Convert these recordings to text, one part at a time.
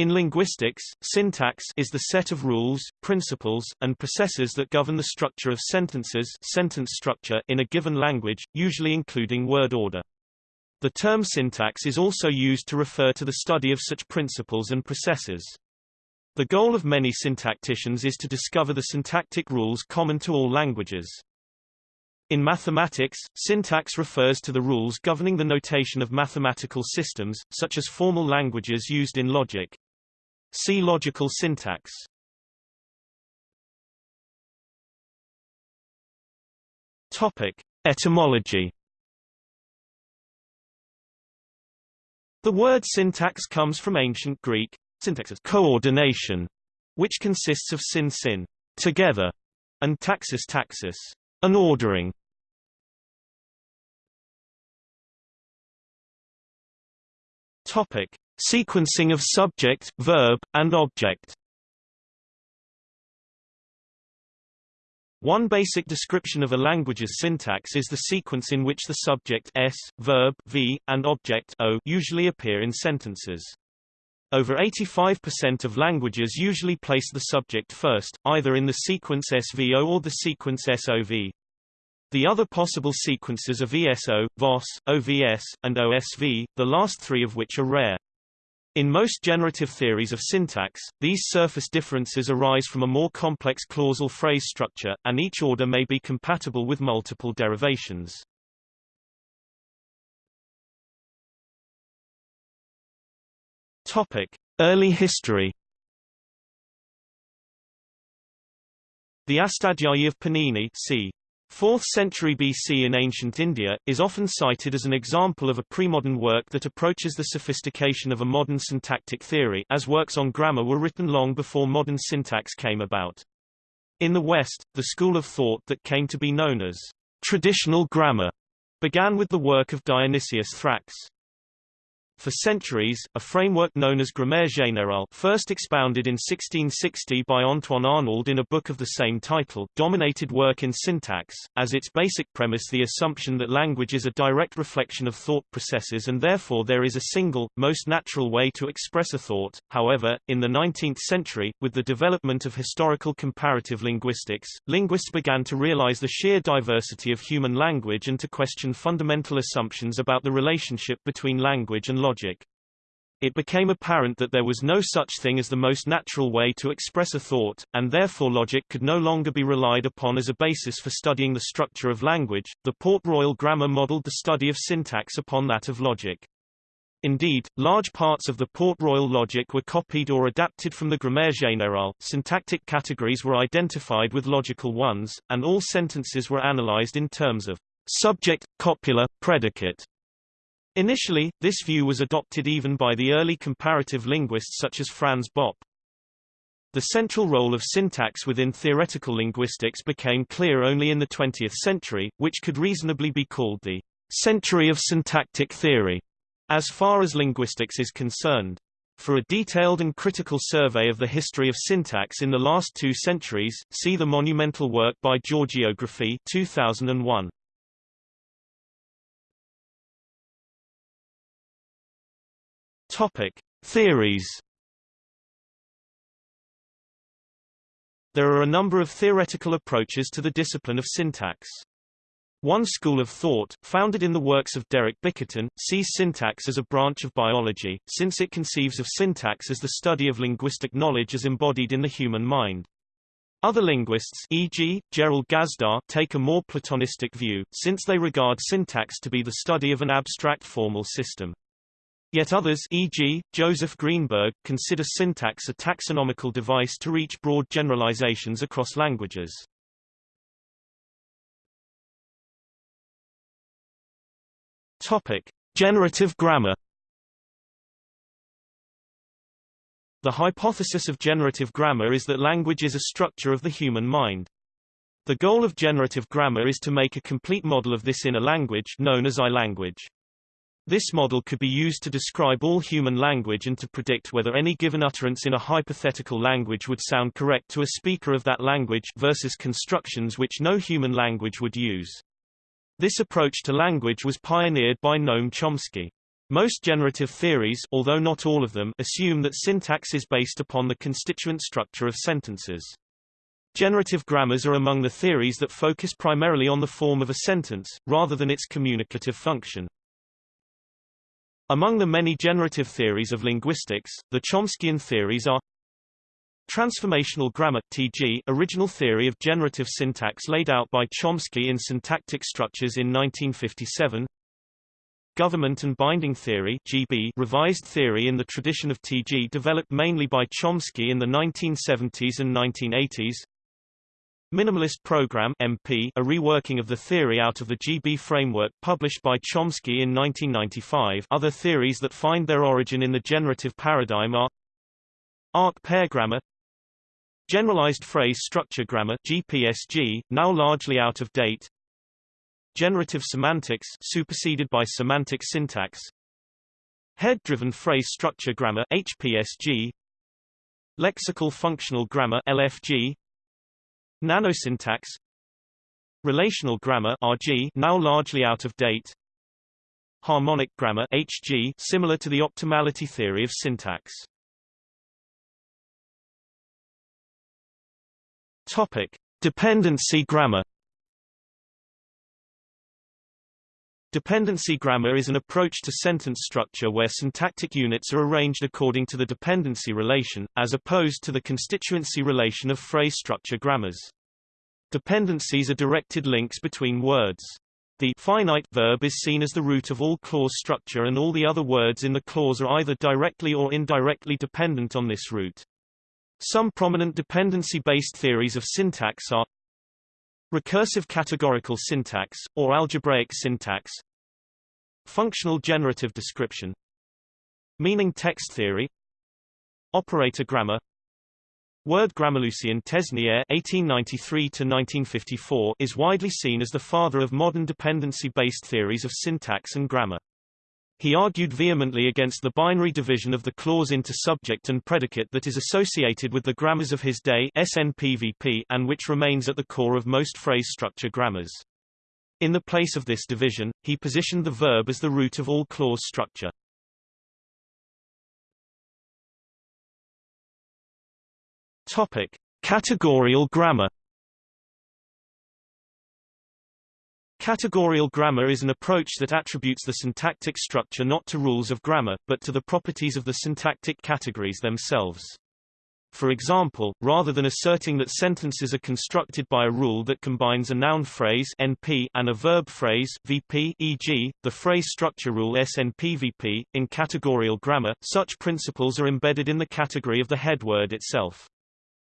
In linguistics, syntax is the set of rules, principles, and processes that govern the structure of sentences sentence structure in a given language, usually including word order. The term syntax is also used to refer to the study of such principles and processes. The goal of many syntacticians is to discover the syntactic rules common to all languages. In mathematics, syntax refers to the rules governing the notation of mathematical systems, such as formal languages used in logic. See logical syntax. Topic: Etymology. The word syntax comes from ancient Greek syntax coordination, which consists of syn syn together and taxis taxis an ordering. Topic: Sequencing of subject, verb, and object. One basic description of a language's syntax is the sequence in which the subject s, verb v, and object o usually appear in sentences. Over 85% of languages usually place the subject first, either in the sequence SVO or the sequence SOV. The other possible sequences are VSO, VOS, OVS, and OSV, the last three of which are rare. In most generative theories of syntax, these surface differences arise from a more complex clausal phrase structure, and each order may be compatible with multiple derivations. Topic: Early history. The Astadhyayi of Panini c. 4th century BC in ancient India, is often cited as an example of a premodern work that approaches the sophistication of a modern syntactic theory as works on grammar were written long before modern syntax came about. In the West, the school of thought that came to be known as traditional grammar began with the work of Dionysius Thrax. For centuries, a framework known as Grammaire générale first expounded in 1660 by Antoine Arnauld in a book of the same title dominated work in syntax, as its basic premise the assumption that language is a direct reflection of thought processes and therefore there is a single, most natural way to express a thought. However, in the 19th century, with the development of historical comparative linguistics, linguists began to realize the sheer diversity of human language and to question fundamental assumptions about the relationship between language and logic. It became apparent that there was no such thing as the most natural way to express a thought, and therefore logic could no longer be relied upon as a basis for studying the structure of language. The Port Royal grammar modeled the study of syntax upon that of logic. Indeed, large parts of the Port Royal logic were copied or adapted from the Grammaire générale, syntactic categories were identified with logical ones, and all sentences were analyzed in terms of subject, copula, predicate, Initially, this view was adopted even by the early comparative linguists such as Franz Bopp. The central role of syntax within theoretical linguistics became clear only in the 20th century, which could reasonably be called the century of syntactic theory, as far as linguistics is concerned. For a detailed and critical survey of the history of syntax in the last two centuries, see the monumental work by Giorgio Graffi 2001. Topic: Theories. There are a number of theoretical approaches to the discipline of syntax. One school of thought, founded in the works of Derek Bickerton, sees syntax as a branch of biology, since it conceives of syntax as the study of linguistic knowledge as embodied in the human mind. Other linguists e.g., Gerald Gazdar take a more Platonistic view, since they regard syntax to be the study of an abstract formal system. Yet others e.g., Joseph Greenberg, consider syntax a taxonomical device to reach broad generalizations across languages. Topic: Generative grammar. The hypothesis of generative grammar is that language is a structure of the human mind. The goal of generative grammar is to make a complete model of this in a language known as I-language. This model could be used to describe all human language and to predict whether any given utterance in a hypothetical language would sound correct to a speaker of that language versus constructions which no human language would use. This approach to language was pioneered by Noam Chomsky. Most generative theories although not all of them assume that syntax is based upon the constituent structure of sentences. Generative grammars are among the theories that focus primarily on the form of a sentence, rather than its communicative function. Among the many generative theories of linguistics, the Chomskyan theories are Transformational grammar TG, original theory of generative syntax laid out by Chomsky in Syntactic Structures in 1957 Government and Binding Theory GB, revised theory in the tradition of TG developed mainly by Chomsky in the 1970s and 1980s. Minimalist Program MP, a reworking of the theory out of the GB framework published by Chomsky in 1995. Other theories that find their origin in the generative paradigm are Arc pair grammar Generalized phrase structure grammar GPSG, now largely out of date Generative semantics superseded by semantic syntax Head-driven phrase structure grammar HPSG Lexical functional grammar LFG Nanosyntax. Relational grammar RG now largely out of date. Harmonic grammar HG similar to the optimality theory of syntax. Topic. Dependency grammar Dependency grammar is an approach to sentence structure where syntactic units are arranged according to the dependency relation, as opposed to the constituency relation of phrase structure grammars. Dependencies are directed links between words. The finite verb is seen as the root of all clause structure and all the other words in the clause are either directly or indirectly dependent on this root. Some prominent dependency-based theories of syntax are Recursive categorical syntax, or algebraic syntax. Functional generative description. Meaning text theory. Operator grammar. Word grammar Lucien Tesnière (1893–1954) is widely seen as the father of modern dependency-based theories of syntax and grammar. He argued vehemently against the binary division of the clause into subject and predicate that is associated with the grammars of his day SNPVP and which remains at the core of most phrase structure grammars. In the place of this division, he positioned the verb as the root of all clause structure. Topic: Categorial grammar Categorial grammar is an approach that attributes the syntactic structure not to rules of grammar, but to the properties of the syntactic categories themselves. For example, rather than asserting that sentences are constructed by a rule that combines a noun phrase NP and a verb phrase VP e.g., the phrase structure rule SNPVP, in categorial grammar, such principles are embedded in the category of the head word itself.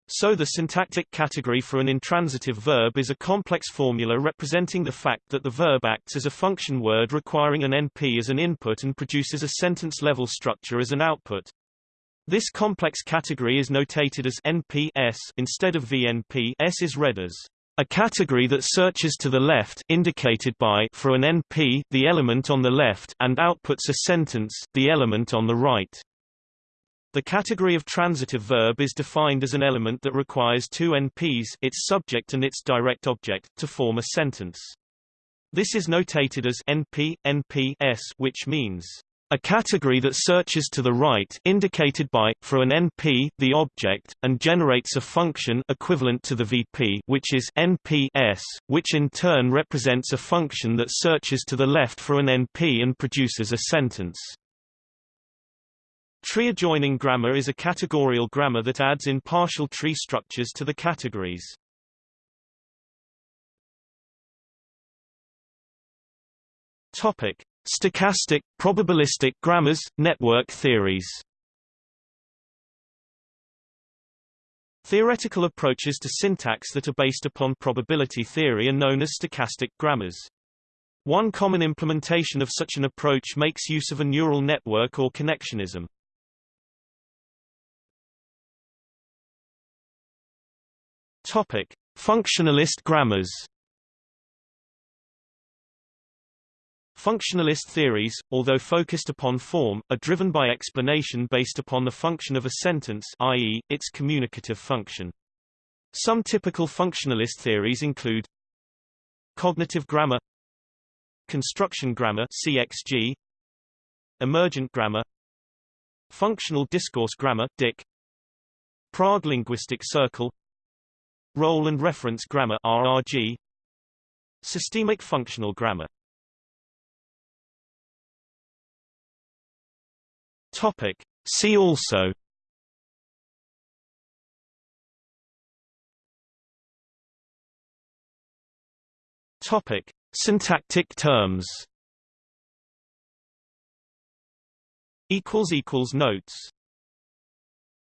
So the syntactic category for an intransitive verb is a complex formula representing the fact that the verb acts as a function word requiring an NP as an input and produces a sentence-level structure as an output. This complex category is notated as NP-S instead of VNP S is read as a category that searches to the left indicated by for an NP the element on the left and outputs a sentence the element on the right. The category of transitive verb is defined as an element that requires two NPs its subject and its direct object, to form a sentence. This is notated as NP, NP S, which means a category that searches to the right indicated by, for an NP, the object, and generates a function equivalent to the VP which is NP S, which in turn represents a function that searches to the left for an NP and produces a sentence. Tree adjoining grammar is a categorial grammar that adds in partial tree structures to the categories. Topic: Stochastic, probabilistic grammars, network theories. Theoretical approaches to syntax that are based upon probability theory are known as stochastic grammars. One common implementation of such an approach makes use of a neural network or connectionism. Topic: Functionalist grammars. Functionalist theories, although focused upon form, are driven by explanation based upon the function of a sentence i.e., its communicative function. Some typical functionalist theories include cognitive grammar construction grammar CXG Emergent grammar Functional discourse grammar Dik Prague Linguistic Circle Role and Reference Grammar RRG Systemic Functional Grammar. Topic. See also. Topic. Syntactic terms. Equals equals notes